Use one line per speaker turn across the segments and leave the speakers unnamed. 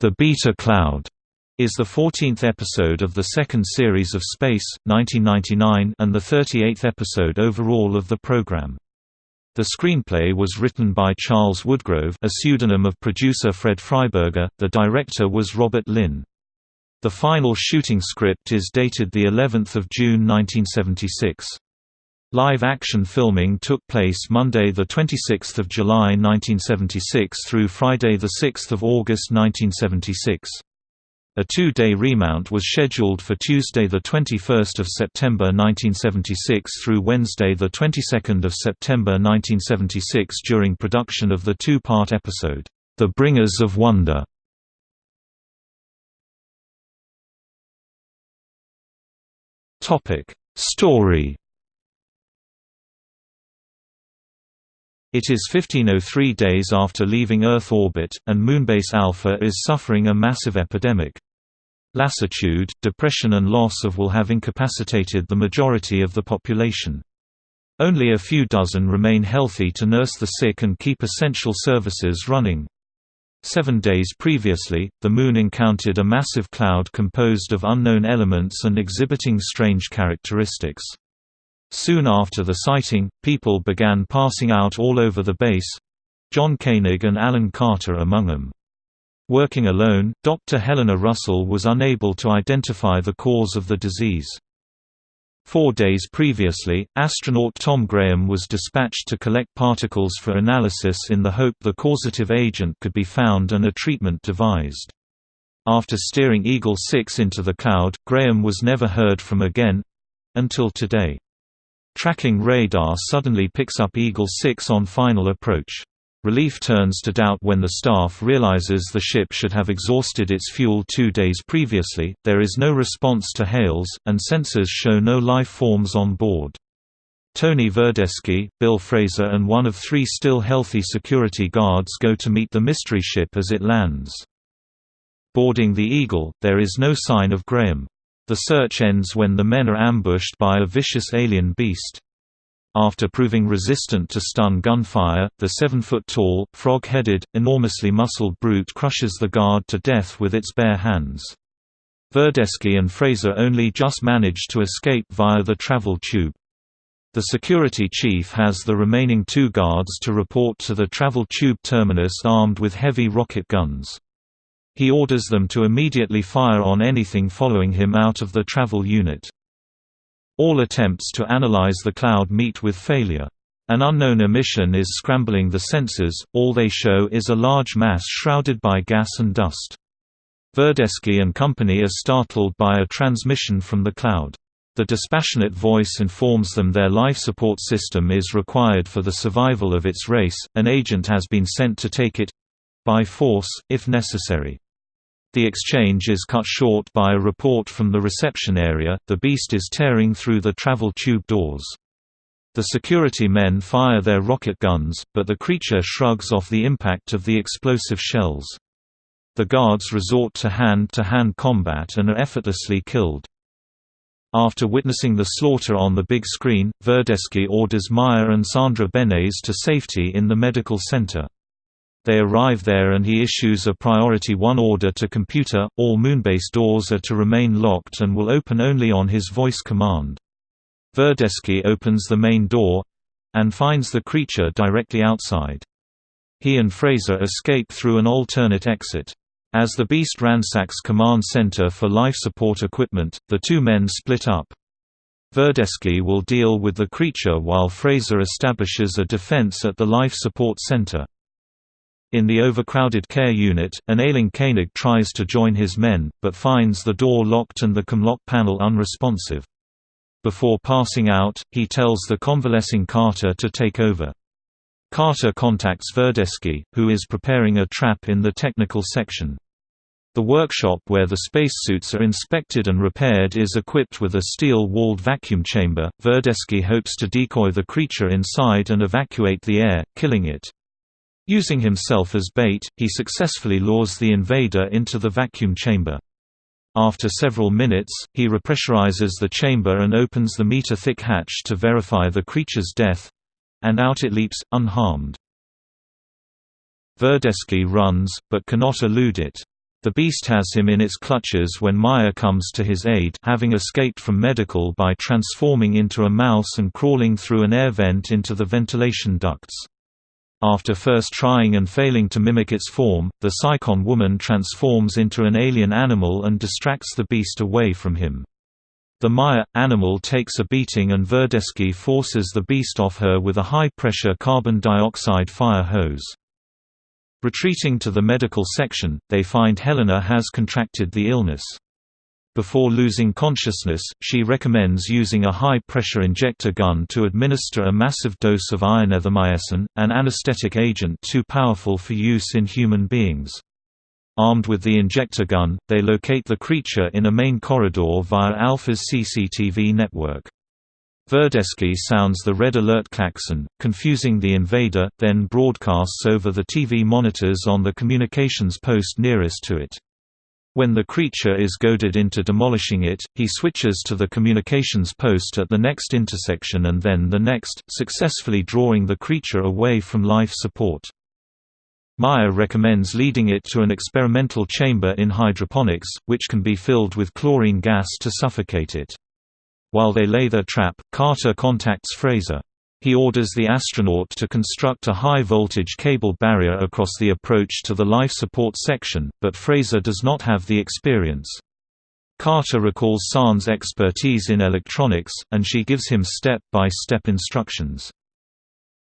The Beta Cloud is the 14th episode of the second series of Space, 1999 and the 38th episode overall of the program. The screenplay was written by Charles Woodgrove a pseudonym of producer Fred Freiberger, the director was Robert Lynn. The final shooting script is dated of June 1976. Live-action filming took place Monday 26 July 1976 through Friday 6 August 1976. A two-day remount was scheduled for Tuesday the 21 September 1976 through Wednesday 22 September 1976 during production of the two-part episode, The Bringers of Wonder. Story It is 1503 days after leaving Earth orbit, and Moonbase Alpha is suffering a massive epidemic. Lassitude, depression and loss of will have incapacitated the majority of the population. Only a few dozen remain healthy to nurse the sick and keep essential services running. Seven days previously, the Moon encountered a massive cloud composed of unknown elements and exhibiting strange characteristics. Soon after the sighting, people began passing out all over the base John Koenig and Alan Carter among them. Working alone, Dr. Helena Russell was unable to identify the cause of the disease. Four days previously, astronaut Tom Graham was dispatched to collect particles for analysis in the hope the causative agent could be found and a treatment devised. After steering Eagle 6 into the cloud, Graham was never heard from again—until today. Tracking radar suddenly picks up Eagle 6 on final approach. Relief turns to doubt when the staff realizes the ship should have exhausted its fuel two days previously, there is no response to hails, and sensors show no life forms on board. Tony Verdeschi, Bill Fraser and one of three still healthy security guards go to meet the mystery ship as it lands. Boarding the Eagle, there is no sign of Graham. The search ends when the men are ambushed by a vicious alien beast. After proving resistant to stun gunfire, the seven-foot-tall, frog-headed, enormously muscled brute crushes the guard to death with its bare hands. Verdeschi and Fraser only just manage to escape via the travel tube. The security chief has the remaining two guards to report to the travel tube terminus armed with heavy rocket guns. He orders them to immediately fire on anything following him out of the travel unit. All attempts to analyze the cloud meet with failure. An unknown emission is scrambling the sensors, all they show is a large mass shrouded by gas and dust. Verdeschi and company are startled by a transmission from the cloud. The dispassionate voice informs them their life support system is required for the survival of its race, an agent has been sent to take it by force, if necessary. The exchange is cut short by a report from the reception area, the beast is tearing through the travel tube doors. The security men fire their rocket guns, but the creature shrugs off the impact of the explosive shells. The guards resort to hand-to-hand -hand combat and are effortlessly killed. After witnessing the slaughter on the big screen, Verdeschi orders Maya and Sandra Benes to safety in the medical center. They arrive there and he issues a Priority 1 order to computer, all Moonbase doors are to remain locked and will open only on his voice command. Verdeschi opens the main door—and finds the creature directly outside. He and Fraser escape through an alternate exit. As the beast ransacks command center for life support equipment, the two men split up. Verdeschi will deal with the creature while Fraser establishes a defense at the life support center. In the overcrowded care unit, an ailing Koenig tries to join his men, but finds the door locked and the comlock panel unresponsive. Before passing out, he tells the convalescing Carter to take over. Carter contacts Verdeschi, who is preparing a trap in the technical section. The workshop where the spacesuits are inspected and repaired is equipped with a steel-walled vacuum chamber. Verdeschi hopes to decoy the creature inside and evacuate the air, killing it. Using himself as bait, he successfully lures the invader into the vacuum chamber. After several minutes, he repressurizes the chamber and opens the meter-thick hatch to verify the creature's death—and out it leaps, unharmed. Verdeschi runs, but cannot elude it. The beast has him in its clutches when Maya comes to his aid having escaped from medical by transforming into a mouse and crawling through an air vent into the ventilation ducts. After first trying and failing to mimic its form, the Psychon woman transforms into an alien animal and distracts the beast away from him. The Maya animal takes a beating and Verdeschi forces the beast off her with a high-pressure carbon dioxide fire hose. Retreating to the medical section, they find Helena has contracted the illness. Before losing consciousness, she recommends using a high-pressure injector gun to administer a massive dose of ioneithamycin, an anesthetic agent too powerful for use in human beings. Armed with the injector gun, they locate the creature in a main corridor via Alpha's CCTV network. Verdeschi sounds the red alert klaxon, confusing the invader, then broadcasts over the TV monitors on the communications post nearest to it. When the creature is goaded into demolishing it, he switches to the communications post at the next intersection and then the next, successfully drawing the creature away from life support. Maya recommends leading it to an experimental chamber in hydroponics, which can be filled with chlorine gas to suffocate it. While they lay their trap, Carter contacts Fraser. He orders the astronaut to construct a high-voltage cable barrier across the approach to the life support section, but Fraser does not have the experience. Carter recalls Sahn's expertise in electronics, and she gives him step-by-step -step instructions.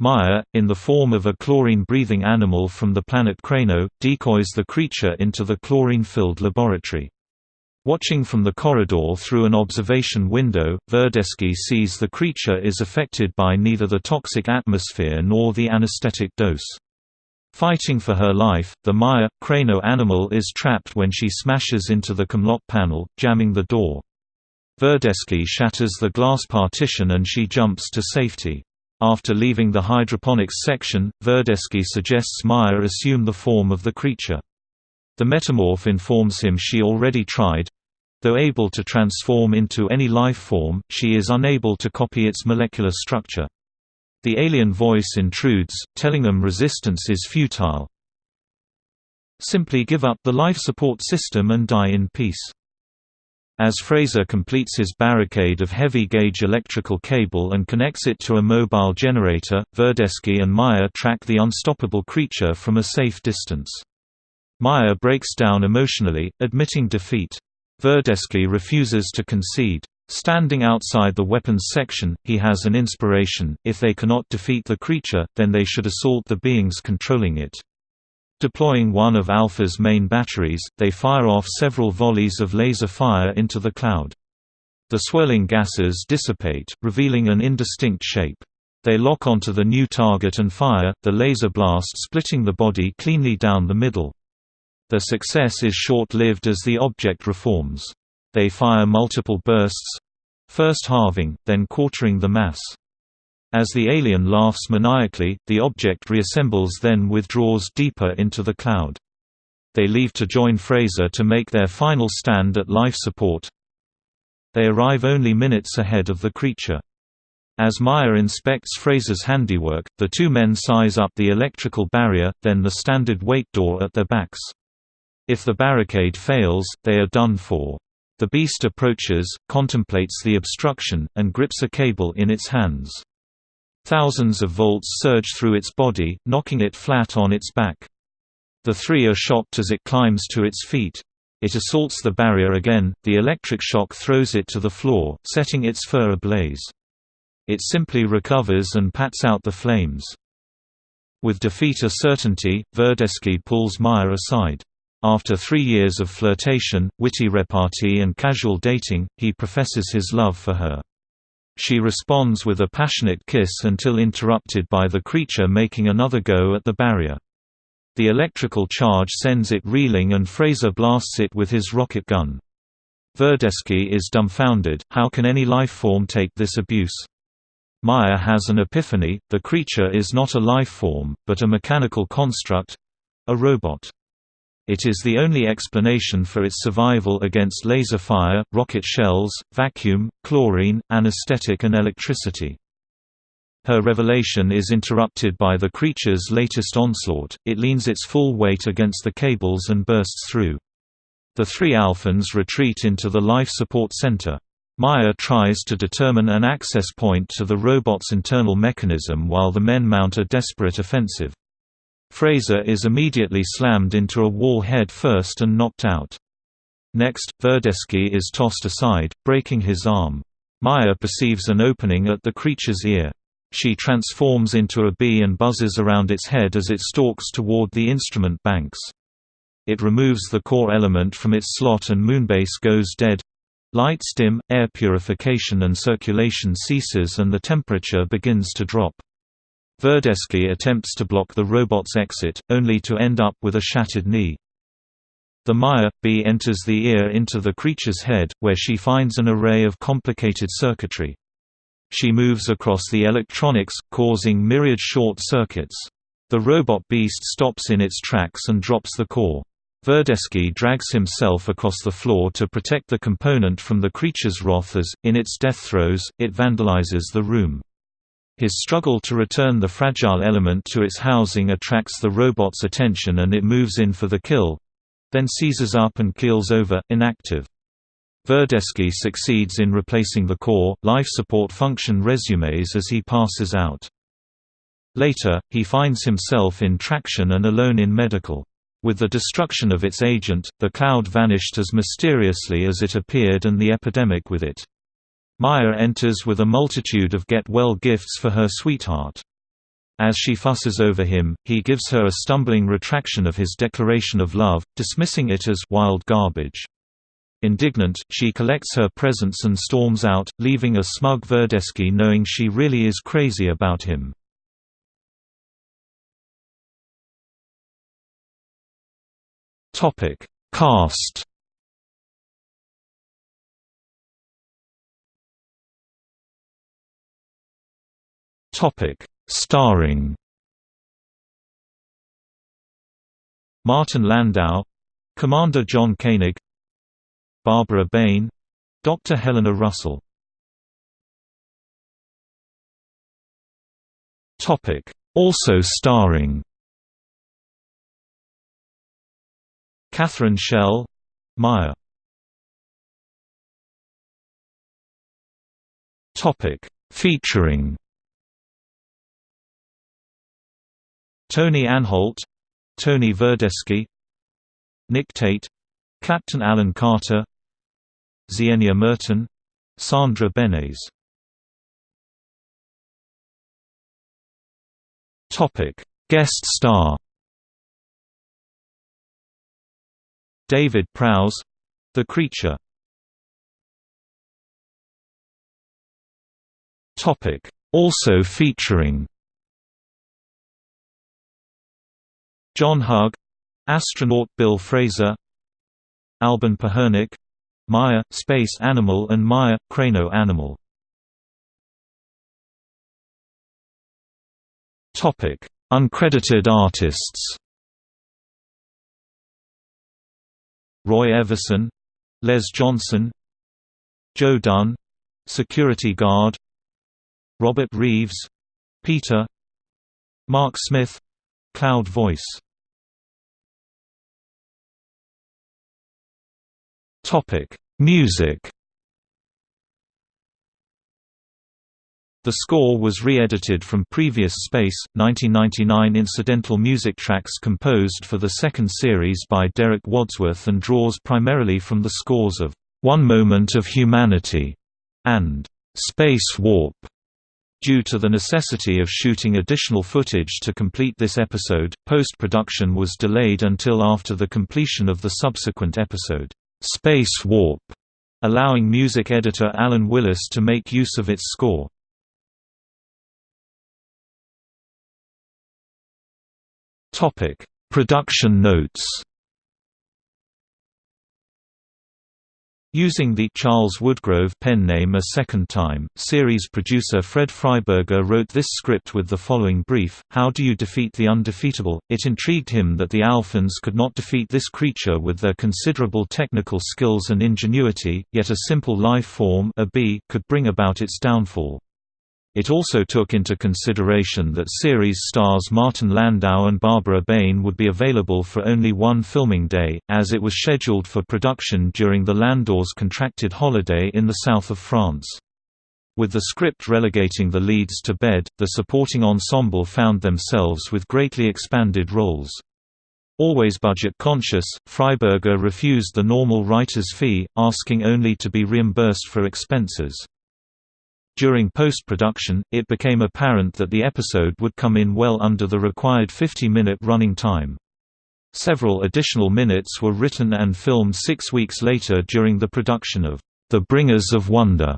Maya, in the form of a chlorine-breathing animal from the planet Krano, decoys the creature into the chlorine-filled laboratory. Watching from the corridor through an observation window, Verdeschi sees the creature is affected by neither the toxic atmosphere nor the anesthetic dose. Fighting for her life, the Maya, Crano animal is trapped when she smashes into the Comlock panel, jamming the door. Verdeschi shatters the glass partition and she jumps to safety. After leaving the hydroponics section, Verdeschi suggests Maya assume the form of the creature. The metamorph informs him she already tried. Though able to transform into any life form, she is unable to copy its molecular structure. The alien voice intrudes, telling them resistance is futile. Simply give up the life support system and die in peace. As Fraser completes his barricade of heavy-gauge electrical cable and connects it to a mobile generator, Verdeschi and Maya track the unstoppable creature from a safe distance. Maya breaks down emotionally, admitting defeat. Verdeschi refuses to concede. Standing outside the weapons section, he has an inspiration, if they cannot defeat the creature, then they should assault the beings controlling it. Deploying one of Alpha's main batteries, they fire off several volleys of laser fire into the cloud. The swirling gases dissipate, revealing an indistinct shape. They lock onto the new target and fire, the laser blast splitting the body cleanly down the middle. Their success is short-lived as the object reforms. They fire multiple bursts—first halving, then quartering the mass. As the alien laughs maniacally, the object reassembles then withdraws deeper into the cloud. They leave to join Fraser to make their final stand at life support. They arrive only minutes ahead of the creature. As Maya inspects Fraser's handiwork, the two men size up the electrical barrier, then the standard weight door at their backs. If the barricade fails, they are done for. The beast approaches, contemplates the obstruction, and grips a cable in its hands. Thousands of volts surge through its body, knocking it flat on its back. The three are shocked as it climbs to its feet. It assaults the barrier again, the electric shock throws it to the floor, setting its fur ablaze. It simply recovers and pats out the flames. With defeat a certainty, Verdeschi pulls Maya aside. After three years of flirtation, witty repartee and casual dating, he professes his love for her. She responds with a passionate kiss until interrupted by the creature making another go at the barrier. The electrical charge sends it reeling and Fraser blasts it with his rocket gun. Verdeschi is dumbfounded, how can any life form take this abuse? Maya has an epiphany, the creature is not a life form, but a mechanical construct—a robot. It is the only explanation for its survival against laser fire, rocket shells, vacuum, chlorine, anesthetic and electricity. Her revelation is interrupted by the creature's latest onslaught, it leans its full weight against the cables and bursts through. The three Alphans retreat into the life support center. Maya tries to determine an access point to the robot's internal mechanism while the men mount a desperate offensive. Fraser is immediately slammed into a wall head first and knocked out. Next, Verdeschi is tossed aside, breaking his arm. Maya perceives an opening at the creature's ear. She transforms into a bee and buzzes around its head as it stalks toward the instrument banks. It removes the core element from its slot and Moonbase goes dead. Lights dim, air purification and circulation ceases and the temperature begins to drop. Verdeschi attempts to block the robot's exit, only to end up with a shattered knee. The Maya bee enters the ear into the creature's head, where she finds an array of complicated circuitry. She moves across the electronics, causing myriad short circuits. The robot beast stops in its tracks and drops the core. Verdeschi drags himself across the floor to protect the component from the creature's wrath as, in its death throes, it vandalizes the room. His struggle to return the fragile element to its housing attracts the robot's attention and it moves in for the kill—then seizes up and keels over, inactive. Verdeschi succeeds in replacing the core, life support function resumes as he passes out. Later, he finds himself in traction and alone in medical. With the destruction of its agent, the cloud vanished as mysteriously as it appeared and the epidemic with it. Maya enters with a multitude of get-well gifts for her sweetheart. As she fusses over him, he gives her a stumbling retraction of his declaration of love, dismissing it as wild garbage. Indignant, she collects her presents and storms out, leaving a smug Verdeschi knowing she really is crazy about him. Cast. Topic: Starring. Martin Landau, Commander John Koenig, Barbara Bain, Dr. Helena Russell. Topic: Also starring Catherine Schell Maya Topic Featuring Tony Anholt Tony Verdeschi Nick Tate Captain Alan Carter Xenia Merton Sandra Benes. Topic. Guest star David Prowse The Creature. Topic. Also featuring John Hug Astronaut Bill Fraser Albin Pahernik Maya, Space Animal and Maya, Crano Animal. Uncredited artists Roy Everson Les Johnson Joe Dunn security guard Robert Reeves Peter Mark Smith Cloud Voice Music The score was re-edited from previous Space, 1999 incidental music tracks composed for the second series by Derek Wadsworth and draws primarily from the scores of One Moment of Humanity and Space Warp. Due to the necessity of shooting additional footage to complete this episode, post-production was delayed until after the completion of the subsequent episode, Space Warp, allowing music editor Alan Willis to make use of its score. Topic: Production notes. Using the Charles Woodgrove pen name a second time, series producer Fred Freiberger wrote this script with the following brief, How do you defeat the undefeatable? It intrigued him that the Alphans could not defeat this creature with their considerable technical skills and ingenuity, yet a simple life form a bee could bring about its downfall. It also took into consideration that series stars Martin Landau and Barbara Bain would be available for only one filming day, as it was scheduled for production during the Landaus' contracted holiday in the south of France. With the script relegating the leads to bed, the supporting ensemble found themselves with greatly expanded roles. Always budget-conscious, Freiberger refused the normal writer's fee, asking only to be reimbursed for expenses. During post-production, it became apparent that the episode would come in well under the required 50-minute running time. Several additional minutes were written and filmed six weeks later during the production of The Bringers of Wonder,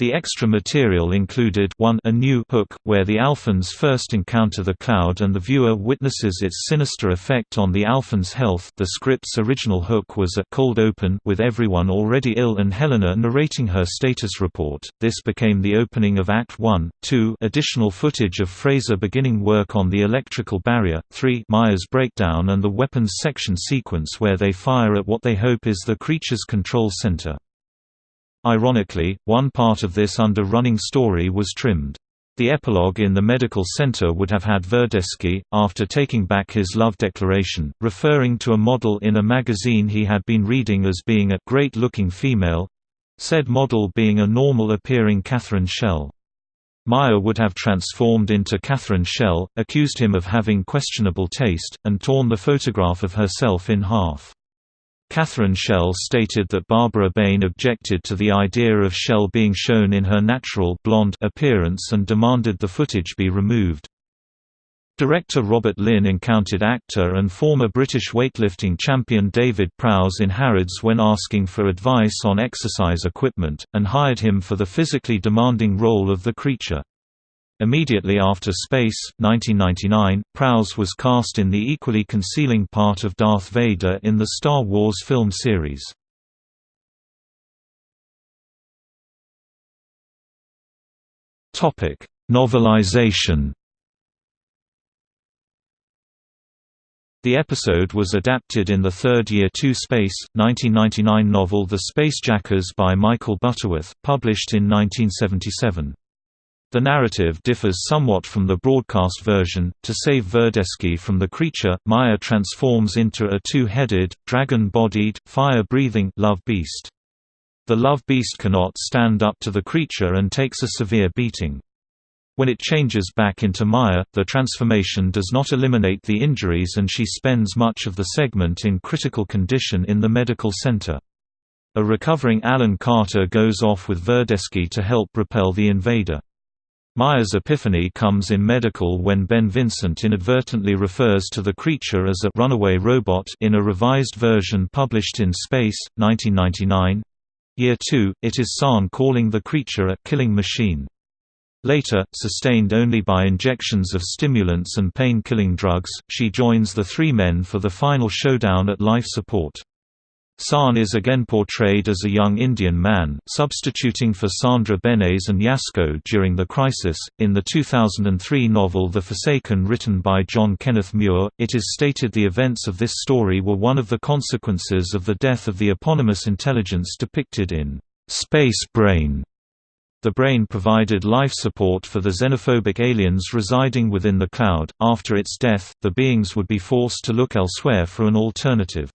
the extra material included 1 a new hook, where the Alphans first encounter the cloud and the viewer witnesses its sinister effect on the Alphans' health the script's original hook was a cold open with everyone already ill and Helena narrating her status report. This became the opening of Act 1, 2 additional footage of Fraser beginning work on the electrical barrier, 3 Maya's breakdown and the weapons section sequence where they fire at what they hope is the creature's control center. Ironically, one part of this under-running story was trimmed. The epilogue in the medical center would have had Verdeschi, after taking back his love declaration, referring to a model in a magazine he had been reading as being a great-looking female—said model being a normal-appearing Catherine Schell. Maya would have transformed into Catherine Schell, accused him of having questionable taste, and torn the photograph of herself in half. Catherine Schell stated that Barbara Bain objected to the idea of Schell being shown in her natural blonde appearance and demanded the footage be removed. Director Robert Lynn encountered actor and former British weightlifting champion David Prowse in Harrods when asking for advice on exercise equipment, and hired him for the physically demanding role of the creature. Immediately after Space, 1999, Prowse was cast in the equally concealing part of Darth Vader in the Star Wars film series. Topic: Novelization The episode was adapted in the third year to Space, 1999 novel The Spacejackers by Michael Butterworth, published in 1977. The narrative differs somewhat from the broadcast version. To save Verdeschi from the creature, Maya transforms into a two-headed, dragon-bodied, fire-breathing love beast. The love beast cannot stand up to the creature and takes a severe beating. When it changes back into Maya, the transformation does not eliminate the injuries and she spends much of the segment in critical condition in the medical center. A recovering Alan Carter goes off with Verdeschi to help repel the invader. Maya's epiphany comes in medical when Ben Vincent inadvertently refers to the creature as a runaway robot in a revised version published in Space, 1999. Year 2, it is Sahn calling the creature a killing machine. Later, sustained only by injections of stimulants and pain-killing drugs, she joins the three men for the final showdown at life support. Sahn is again portrayed as a young Indian man, substituting for Sandra Benes and Yasko during the crisis. In the 2003 novel The Forsaken, written by John Kenneth Muir, it is stated the events of this story were one of the consequences of the death of the eponymous intelligence depicted in Space Brain. The brain provided life support for the xenophobic aliens residing within the cloud. After its death, the beings would be forced to look elsewhere for an alternative.